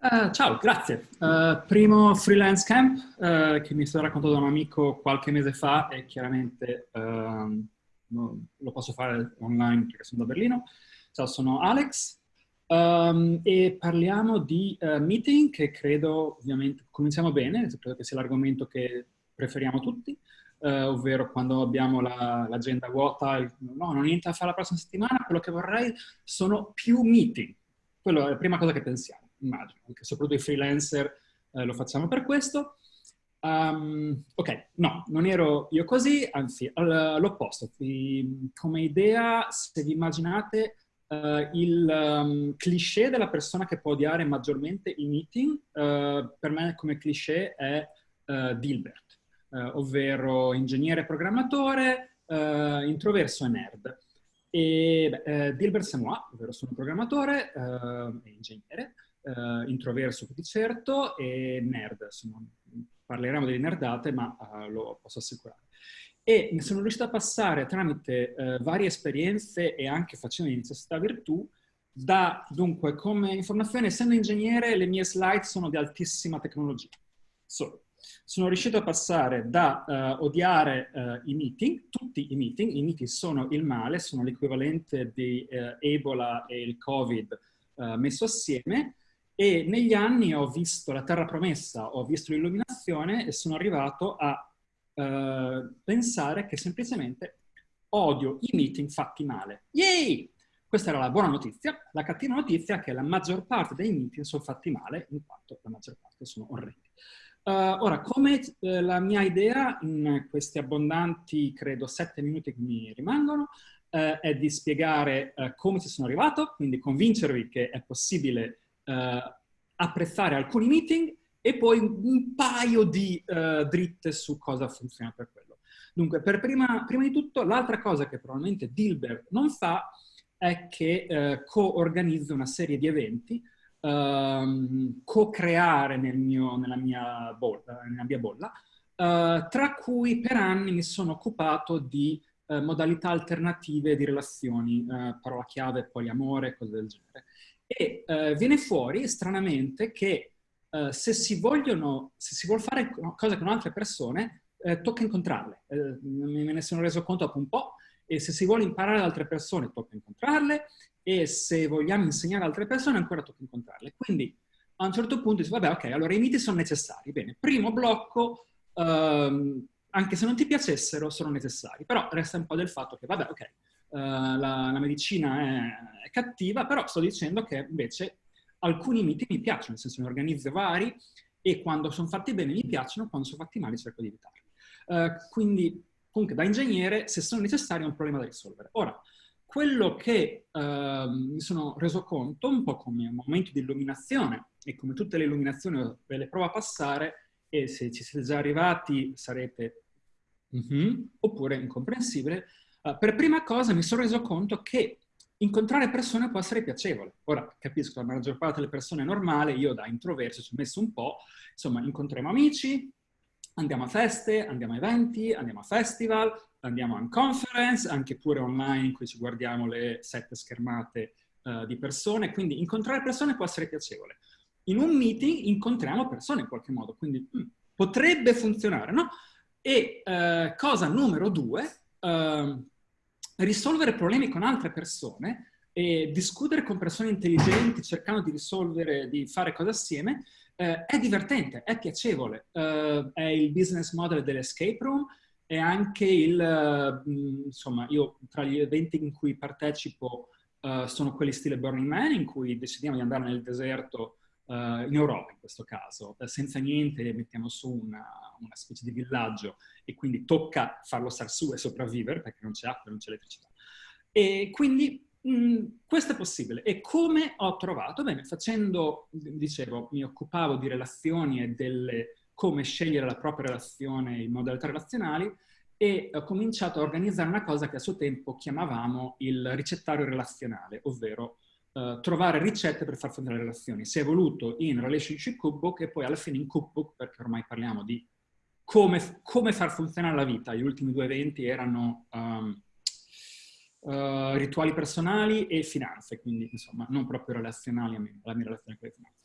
Uh, ciao, grazie. Uh, primo freelance camp uh, che mi è stato raccontato da un amico qualche mese fa e chiaramente ehm, lo posso fare online perché sono da Berlino. Ciao, sono Alex um, e parliamo di meeting che credo, ovviamente, cominciamo bene, credo che sia l'argomento che preferiamo tutti, ovvero quando abbiamo l'agenda la, vuota, il, no, non ho niente da fare la prossima settimana, quello che vorrei sono più meeting. Quello è la prima cosa che pensiamo immagino, anche soprattutto i freelancer eh, lo facciamo per questo. Um, ok, no, non ero io così, anzi, l'opposto. Come idea, se vi immaginate uh, il um, cliché della persona che può odiare maggiormente i meeting, uh, per me come cliché è uh, Dilbert, ovvero ingegnere programmatore, introverso e nerd. E beh, Dilbert Samoa, ovvero sono programmatore e ingegnere, uh, introverso di certo e nerd. Insomma, parleremo delle nerdate, ma uh, lo posso assicurare. E mi sono riuscito a passare tramite uh, varie esperienze e anche facendo necessità virtù da, dunque, come informazione, essendo ingegnere, le mie slide sono di altissima tecnologia. So, sono riuscito a passare da uh, odiare uh, i meeting, tutti i meeting, i meeting sono il male, sono l'equivalente di uh, Ebola e il Covid messo assieme, e negli anni ho visto la terra promessa, ho visto l'illuminazione e sono arrivato a uh, pensare che semplicemente odio i meeting fatti male. Yay! Questa era la buona notizia. La cattiva notizia è che la maggior parte dei meeting sono fatti male, in quanto la maggior parte sono orrendi. Uh, ora, come uh, la mia idea in questi abbondanti, credo, sette minuti che mi rimangono, uh, è di spiegare come ci sono arrivato, quindi convincervi che è possibile eh, apprezzare alcuni meeting e poi un paio di eh, dritte su cosa funziona per quello. Dunque, per prima, prima di tutto, l'altra cosa che probabilmente Dilbert non fa è che eh, co-organizza una serie di eventi, ehm, co-creare nel nella, mia bolla, nella mia bolla eh, tra cui per anni mi sono occupato di eh, modalità alternative di relazioni, eh, parola chiave, poliamore, cose del genere. E eh, viene fuori, stranamente, che eh, se, si vogliono, se si vuole fare cose con altre persone, eh, tocca incontrarle. Eh, me ne sono reso conto dopo un po', e se si vuole imparare da altre persone, tocca incontrarle, e se vogliamo insegnare ad altre persone, ancora tocca incontrarle. Quindi, a un certo punto, dici, vabbè, ok, allora i miti sono necessari. Bene, primo blocco, ehm, anche se non ti piacessero, sono necessari. Però resta un po' del fatto che, vabbè, ok, la, la, medicina è, è, cattiva, però sto dicendo che invece alcuni miti mi piacciono, nel senso ne organizzo vari e quando sono fatti bene mi piacciono, quando sono fatti male cerco di evitarli. Uh, quindi, comunque, da ingegnere, se sono necessari è un problema da risolvere. Ora, quello che uh, mi sono reso conto, un po' come un momento di illuminazione, e come tutte le illuminazioni ve le provo a passare, e se ci siete già arrivati sarete mm -hmm, oppure incomprensibile, Uh, per prima cosa mi sono reso conto che incontrare persone può essere piacevole. Ora, capisco, la maggior parte delle persone è normale, io da introverso ci ho messo un po', insomma, incontriamo amici, andiamo a feste, andiamo a eventi, andiamo a festival, andiamo a conference, anche pure online in cui ci guardiamo le sette schermate uh, di persone, quindi incontrare persone può essere piacevole. In un meeting incontriamo persone in qualche modo, quindi mm, potrebbe funzionare, no? E uh, cosa numero due, uh, risolvere problemi con altre persone e discutere con persone intelligenti cercando di risolvere, di fare cose assieme, uh, è divertente, è piacevole. Uh, è il business model dell'escape room, è anche il, insomma, io tra gli eventi in cui partecipo sono quelli stile Burning Man, in cui decidiamo di andare nel deserto uh, in Europa in questo caso, uh, senza niente mettiamo su una, una, specie di villaggio e quindi tocca farlo star su e sopravvivere perché non c'è acqua, non c'è elettricità. E quindi mh, mm, questo è possibile. E come ho trovato? Bene, facendo, dicevo, mi occupavo di relazioni e delle come scegliere la propria relazione in modalità relazionali e ho cominciato a organizzare una cosa che a suo tempo chiamavamo il ricettario relazionale, ovvero uh, trovare ricette per far funzionare le relazioni. Si è evoluto in Relationship Cookbook e poi alla fine in Cookbook, perché ormai parliamo di come, come far funzionare la vita. Gli ultimi due eventi erano um, uh, rituali personali e finanze, quindi insomma non proprio relazionali a me, la mia relazione con le finanze.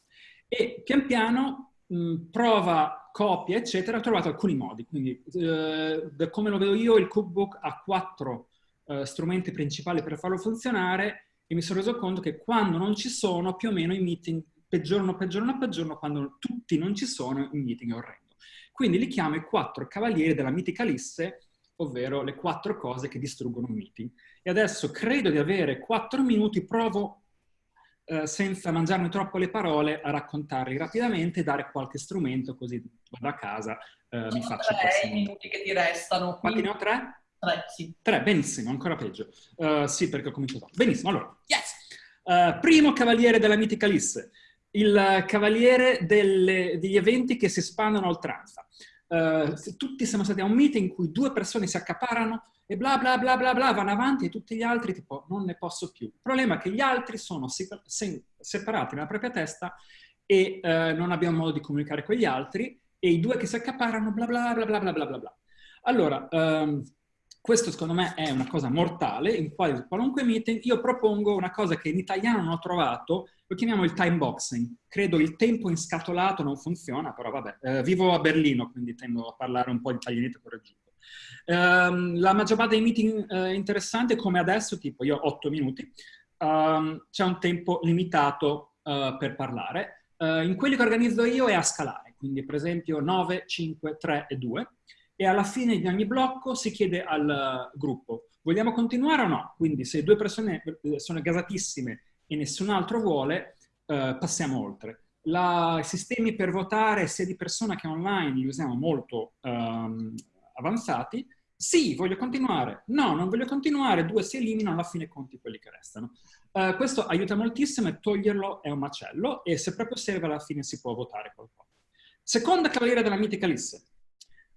E pian piano mh, prova copia, eccetera, ho trovato alcuni modi. Quindi, eh, da come lo vedo io, il cookbook ha quattro eh, strumenti principali per farlo funzionare e mi sono reso conto che quando non ci sono, più o meno i meeting peggiorano, peggiorano, peggiorano, quando tutti non ci sono, il meeting è orrendo. Quindi li chiamo i quattro cavalieri della mitica Lisse, ovvero le quattro cose che distruggono un meeting. E adesso credo di avere quattro minuti, provo eh, senza mangiarmi troppo le parole a raccontarli rapidamente e dare qualche strumento così vado a casa, eh, mi faccio tre i minuti che ti restano. Quanti ne ho tre? Tre, sì. Tre, benissimo, ancora peggio. Uh, sì, perché ho cominciato. Benissimo, allora, yes! Uh, primo cavaliere della mitica Lisse, il cavaliere delle, degli eventi che si spandono a oltranza. Uh, tutti siamo stati a un meeting in cui due persone si accaparano e bla bla bla bla bla vanno avanti e tutti gli altri tipo non ne posso più. Il problema è che gli altri sono separati nella propria testa e uh, non abbiamo modo di comunicare con gli altri e i due che si accaparano bla bla bla bla bla bla bla. Allora, um, questo secondo me è una cosa mortale, in qualunque meeting io propongo una cosa che in italiano non ho trovato, lo chiamiamo il time boxing. Credo il tempo inscatolato non funziona, però vabbè. Eh, vivo a Berlino, quindi tendo a parlare un po' di italianito correggiuto. Um, la maggior parte dei meeting uh, interessanti, come adesso, tipo io ho 8 minuti, um, c'è un tempo limitato uh, per parlare. Uh, in quelli che organizzo io è a scalare, quindi per esempio 9, 5, 3 e 2 e alla fine di ogni blocco si chiede al gruppo vogliamo continuare o no? Quindi se due persone eh, sono gasatissime e nessun altro vuole, eh, passiamo oltre. I sistemi per votare sia di persona che online li usiamo molto um, avanzati. Sì, voglio continuare. No, non voglio continuare. Due si eliminano, alla fine conti quelli che restano. Uh, questo aiuta moltissimo e toglierlo è un macello e se proprio serve alla fine si può votare qualcosa. Seconda cavaliera della mitica Lisse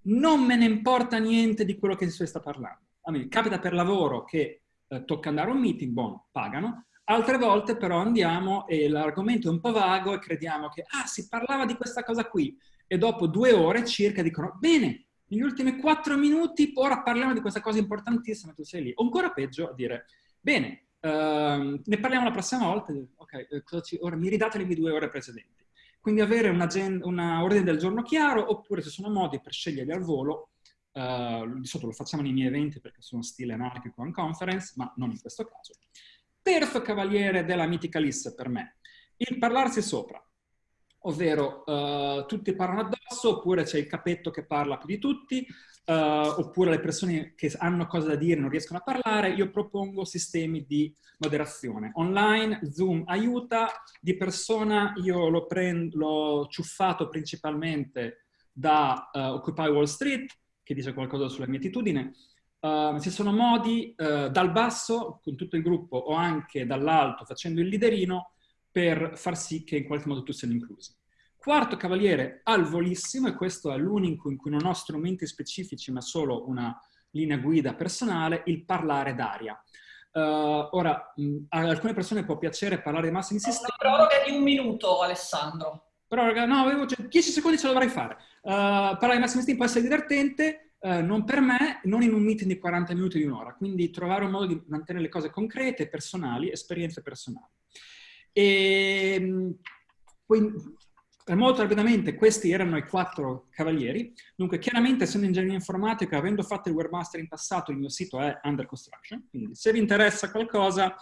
non me ne importa niente di quello che si sta parlando. A me capita per lavoro che eh, tocca andare a un meeting, buono, pagano, altre volte però andiamo e l'argomento è un po' vago e crediamo che, ah, si parlava di questa cosa qui, e dopo due ore circa dicono, bene, negli ultimi quattro minuti ora parliamo di questa cosa importantissima, tu sei lì. O ancora peggio a dire, bene, uh, ne parliamo la prossima volta, ok, eh, ora mi ridate le mie due ore precedenti. Quindi avere un ordine del giorno chiaro, oppure se sono modi per sceglierli al volo, uh, di solito lo facciamo nei miei eventi perché sono stile anarchico and conference, ma non in questo caso. Terzo cavaliere della mitica lista per me, il parlarsi sopra, ovvero uh, tutti parlano addosso, oppure c'è il capetto che parla più di tutti, uh, oppure le persone che hanno cose da dire non riescono a parlare, io propongo sistemi di moderazione. Online, Zoom aiuta, di persona io l'ho ciuffato principalmente da uh, Occupy Wall Street, che dice qualcosa sulla mia attitudine. Uh, ci sono modi uh, dal basso, con tutto il gruppo, o anche dall'alto, facendo il liderino, per far sì che in qualche modo tutti siano inclusi. Quarto cavaliere al volissimo, e questo è l'unico in cui non ho strumenti specifici ma solo una linea guida personale, il parlare d'aria. Uh, ora, mh, a alcune persone può piacere parlare di massimi sistemi. Una proroga di un minuto, Alessandro. Proroga, no, avevo, cioè, 10 secondi ce la dovrei fare. Uh, parlare di massimi sistemi può essere divertente, uh, non per me, non in un meeting di 40 minuti di un'ora. Quindi trovare un modo di mantenere le cose concrete, personali, esperienze personali. E, poi, molto rapidamente questi erano i quattro cavalieri, dunque chiaramente essendo ingegnere informatico, avendo fatto il webmaster in passato, il mio sito è under construction, quindi se vi interessa qualcosa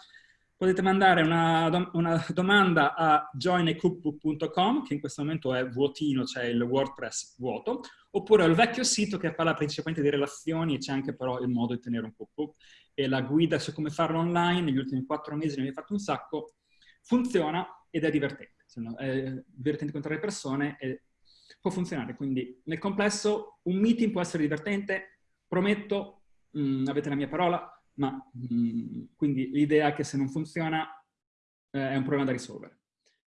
potete mandare una, una domanda a joinecookbook.com, che in questo momento è vuotino, c'è cioè il WordPress vuoto, oppure al vecchio sito che parla principalmente di relazioni e c'è anche però il modo di tenere un cookbook e la guida su come farlo online, negli ultimi quattro mesi ne abbiamo fatto un sacco, funziona ed è divertente è divertente incontrare persone e può funzionare. Quindi nel complesso un meeting può essere divertente, prometto, mh, mm, avete la mia parola, ma mh, mm, quindi l'idea è che se non funziona eh, è un problema da risolvere.